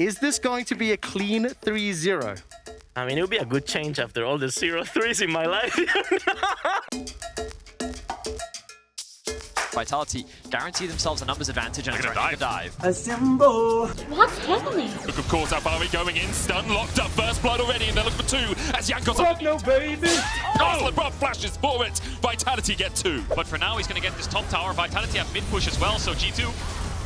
Is this going to be a clean 3-0? I mean, it would be a good change after all the zero threes in my life. Vitality guarantee themselves a numbers advantage and a gonna dive. A symbol. What's happening? Look, of course, Alphari going in, stun, locked up, first blood already, and they're looking for two as Jankos. Fuck no, baby! Oh, Labrov flashes for it. Vitality get two. But for now, he's going to get this top tower. Vitality have mid push as well, so G2,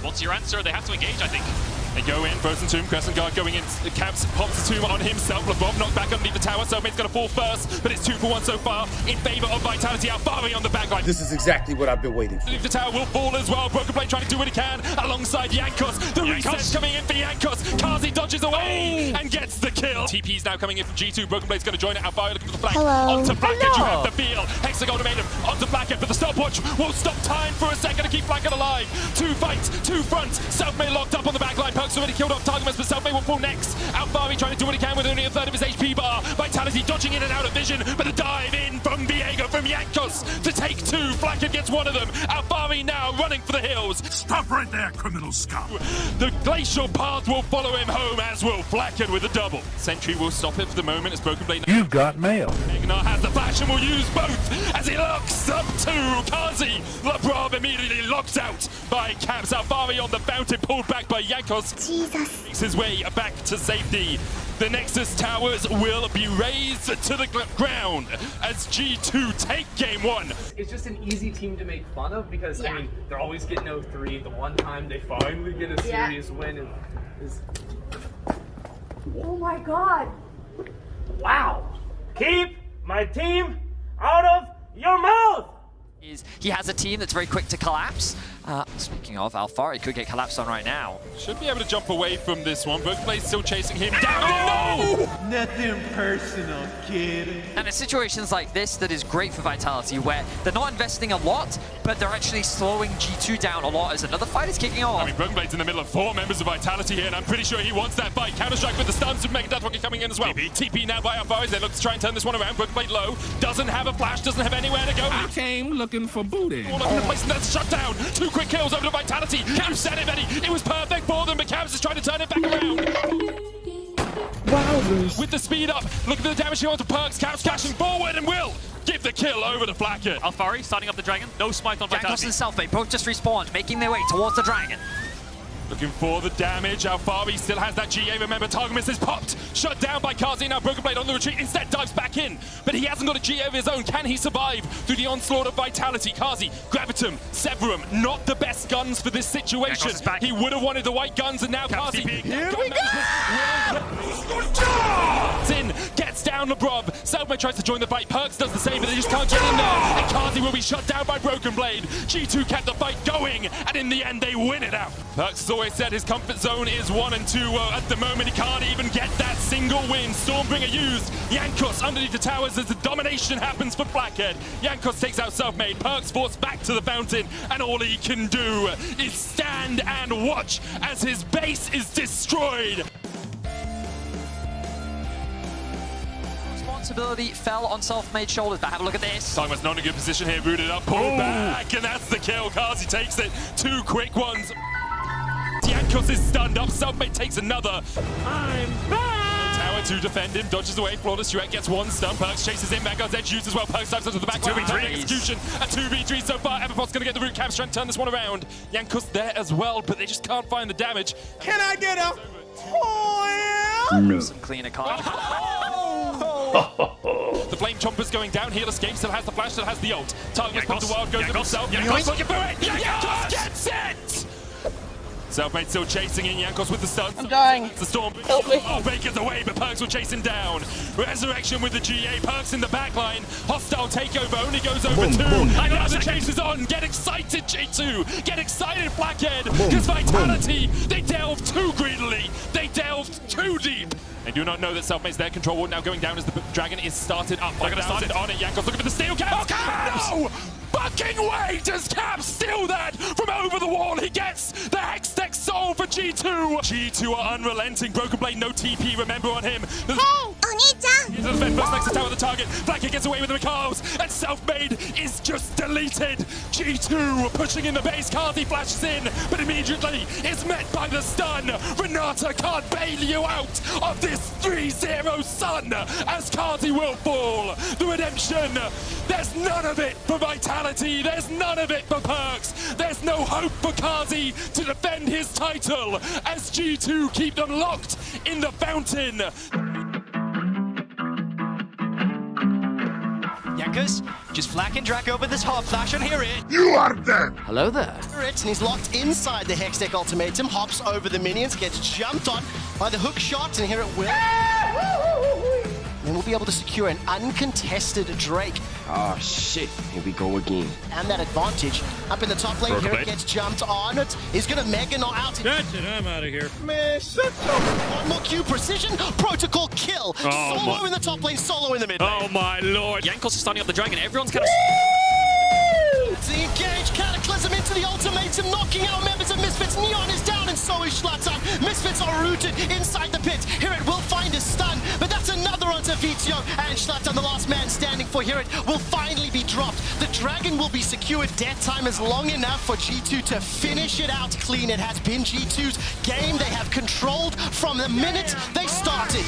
what's your answer? They have to engage, I think. They go in, Frozen Tomb, Crescent Guard going in, Caps pops the Tomb on himself, LeBron knocked back underneath the tower, Selfmade's gonna fall first, but it's two for one so far, in favor of Vitality, Alphari on the backline. This is exactly what I've been waiting for. The tower will fall as well, Broken Blade trying to do what he can, alongside Jankos, the Jankos. reset's coming in for Jankos, Carzzy dodges away, oh. and gets the kill. TP's now coming in from G2, Broken Blade's gonna join it, Alphari looking for the flank, Hello. onto Blackhead, you have the feel, Hexagon made him, onto Blackhead, but the stopwatch won't stop time for a second to keep Blackhead alive. Two fights, two fronts, Selfmade locked up on the backline, Already killed off Targamas, but Selfmade will fall next. Alphari trying to do what he can with only a third of his HP bar. Vitality dodging in and out of vision, but the dive in from Viego from Jankos to take two. Blackhead gets one of them. Alfari now running for the hills. Stop right there, criminal scum. The glacial path will follow him home, as will Blackhead with a double. Sentry will stop it for the moment as Broken Blade. You've got mail. Egnar has the flash and will use both as he looks up to Carzzy. Labrov immediately locked out by Caps. Alphari on the fountain, pulled back by Jankos. Jesus. Makes his way back to safety. The Nexus towers will be raised to the ground as G2 take game one. it's just an easy team to make fun of because Yeah. I mean they're always getting 0-3. The one time they finally get a Yeah. serious win is, is Oh my god. Wow! Keep my team out of your mouth! Is he has a team that's very quick to collapse. Uh, speaking of, Alphari could get collapsed on right now. Should be able to jump away from this one. Broken Blade still chasing him down. Oh! No! Nothing personal, kid. And it's situations like this that is great for Vitality, where they're not investing a lot, but they're actually slowing G2 down a lot as another fight is kicking off. I mean, Broken Blade's in the middle of four members of Vitality here, and I'm pretty sure he wants that fight. Counter-strike with the stuns with Mega Death Rocket coming in as well. TP, now by Alphari. They look to try and turn this one around. Broken Blade low. Doesn't have a flash, doesn't have anywhere to go. I Came looking for booty. All over the place, and that's shut down. Two quick kills over to Vitality. You said it, Eddie. It was perfect for them, but Caps is trying to turn it back around. With the speed up, look at the damage here onto Perkz. Caps cashing forward and will give the kill over to Blackhead. Alphari starting up the dragon. No smite on Jankos Vitality. and Selfmade both just respawned, making their way towards the dragon. Looking for the damage. Alphari still has that GA. Remember, Targamas is popped. Shut down by Carzzy. Now Broken Blade on the retreat. Instead, dives back in. But he hasn't got a GA of his own. Can he survive through the onslaught of Vitality? Carzzy, Gravitum, Severum. Not the best guns for this situation. Back. He would have wanted the white guns, and now Caps Carzzy. Here we go! In, gets down Labrov. Selfmade tries to join the fight. Perkz does the same, but they just can't get in there. And Carzzy will be shut down by Broken Blade. G2 kept the fight going, and in the end, they win it out. Perkz has always said his comfort zone is one and two. Well, at the moment, he can't even get that single win. Stormbringer used. Jankos underneath the towers as the domination happens for Blackhead. Jankos takes out Selfmade. Perkz forced back to the fountain, and all he can do is stand and watch as his base is destroyed. Responsibility fell on Selfmade shoulders, but have a look at this. Targamas not in a good position here, rooted up, pulled back, and that's the kill. Carzzy takes it. Two quick ones. Jankos is stunned up. Selfmade takes another. I'm back! Tower to defend him, dodges away. Flawless Duet gets one stun. Perkz chases in. Vanguard's edge used as well. Perkz dives onto the back. 2v3 execution. A 2v3 so far. Everpot's going to get the root. Caps strength, turn this one around. Jankos there as well, but they just can't find the damage. Can I get a foil? Some cleaner card. Oh! The Flame Chomper's going down. Heal escape. Still has the flash. Still has the ult. Target Jankos. comes to wild. Goes to himself. Jankos. Jankos looking for it. Jankos gets it. Selfmade still chasing in. Jankos with the stun. I'm dying. The storm. Help me. Oh, Baker's away, but Perkz will chase him down. Resurrection with the GA. Perkz in the back line. Hostile takeover only goes over two. And now the chase is on. Get excited, G2. Get excited, Blackhead. Because Vitality, they delved too greedily. They delved too deep. They do not know that Selfmade's there. Control ward now going down as the dragon is started up. They're going to start it on it. Jankos looking for the steel cap. No! Fucking way does Cap steal that from over the wall. He gets Oh, for G2! G2 are unrelenting. Broken Blade, no TP, remember on him. There's hey, Onita! The first next attack the target. Blanket gets away with the Mikals, and self-made is just deleted. G2 pushing in the base. Carzzy flashes in, but immediately is met by the Star. Renata can't bail you out of this 3-0 sun as Carzzy will fall. The redemption, there's none of it for Vitality. There's none of it for Perkz. There's no hope for Carzzy to defend his title as G2 keep them locked in the fountain. Jankos, just flanking Draco over this hard flash and Here it. You are dead! Hello there. It, and he's locked inside the Hextech ultimatum, hops over the minions, gets jumped on by the hook shot, and here it will. And we'll be able to secure an uncontested Drake. Oh shit, here we go again. And that advantage up in the top lane. Broken Here it gets jumped on. It is going to Mega Knot out. That's it, I'm out of here. One more Q precision. Protocol kill. Oh, solo my- in the top lane, solo in the mid lane. Oh my lord. Jankos is standing up the dragon. Everyone's kind of. Engage Cataclysm into the ultimatum, knocking out members of Misfits. Neon is down, and so is. Misfits are rooted inside the pit. Hirit will find his stun, but that's another onto Vizio. And Shlatan, the last man standing for Hirit, will finally be dropped. The dragon will be secured. Death time is long enough for G2 to finish it out clean. It has been G2's game. They have controlled from the minute they started.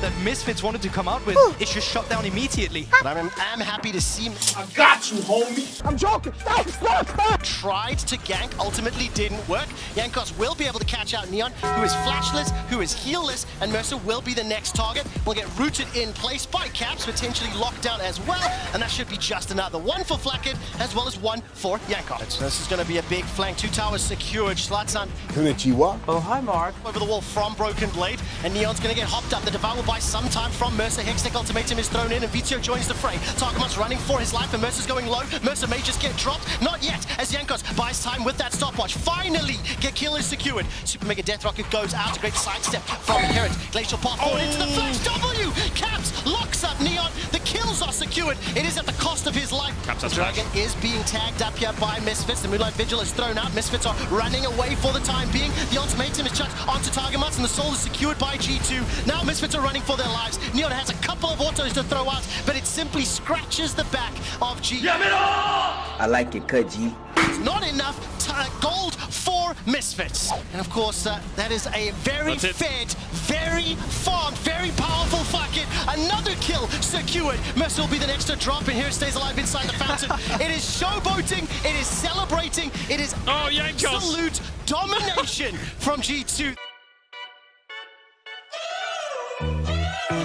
That Misfits wanted to come out with is just shut down immediately. But I'm, I'm happy to see I got you, homie! I'm joking! Stop! Stop! Stop! tried to gank, ultimately didn't work. Jankos will be able to catch out Neon, who is flashless, who is healless, and Mersa will be the next target. Will get rooted in place by Caps, potentially locked down as well, and that should be just another one for Flakked, as well as one for Jankos. This is going to be a big flank. Two towers secured. Slatan Konnichiwa. Oh, hi, Mark. Over the wall from Broken Blade, and Neon's going to get hopped up. The Devour will buy some time from Mersa. Hextech Ultimatum is thrown in, and Vizio joins the fray. Targamon's running for his life, and Mersa's going low. Mersa may just get dropped. Not yet, as Jankos buys time with that stopwatch. Finally, get kill is secured. Super Mega Death Rocket goes out. A great sidestep from Inherit. Glacial Path forward into the Flash oh. W. Caps locks up Neon. The kills are secured. It is at the cost of his life. Caps the Dragon is being tagged up here by Misfits. The Moonlight Vigil is thrown out. Misfits are running away for the time being. The ultimatum is chucked onto Targamas, and the soul is secured by G2. Now Misfits are running for their lives. Neon has a couple of autos to throw out, but it simply scratches the back of G. I like it, cut G. It's not enough t- uh, gold for Misfits. And of course, uh, that is a very That's fed, very farmed, very powerful fucking another kill secured. Mersa will be the next to drop, and here it stays alive inside the fountain. it is showboating, it is celebrating, it is Oh, Jankos. absolute domination from G2.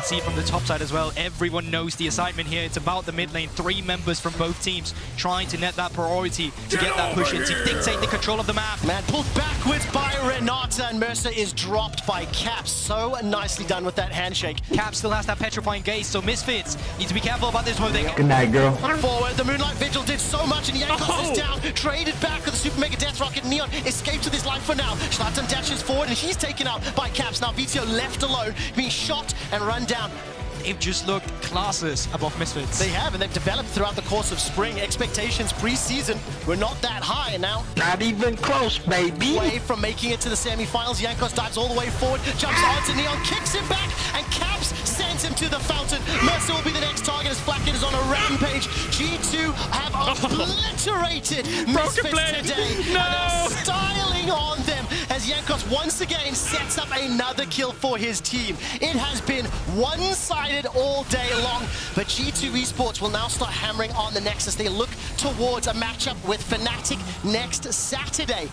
Can see from the top side as well, everyone knows the assignment here. It's about the mid lane, three members from both teams trying to net that priority to get that push in, to dictate the control of the map. Man, pulled backwards by Renata, and Mersa is dropped by Caps. So nicely done with that handshake. Cap still has that petrifying gaze, so Misfits need to be careful about this one. They Good night, girl. Forward, the Moonlight Vigil did so much, and Jankos Oh. is down. Traded back with the Super Mega Death Rocket. Neon escapes with his life for now. Shlatan dashes forward, and he's taken out by Caps. Now Vizio left alone, being shot and run down. They've just looked classes above Misfits. They have, and they've developed throughout the course of spring. Expectations pre-season were not that high, and now Not even close, baby. away from making it to the semifinals. Jankos dives all the way forward, jumps ah! onto Neon, kicks him back, and Caps sends him to the fountain. Mersa will be the next target as Flakked is on a rampage. G2 have obliterated Misfits today. No. Styling on them as Jankos once again sets up another kill for his team. It has been one-sided all day long, but G2 Esports will now start hammering on the Nexus. They look towards a matchup with Fnatic next Saturday.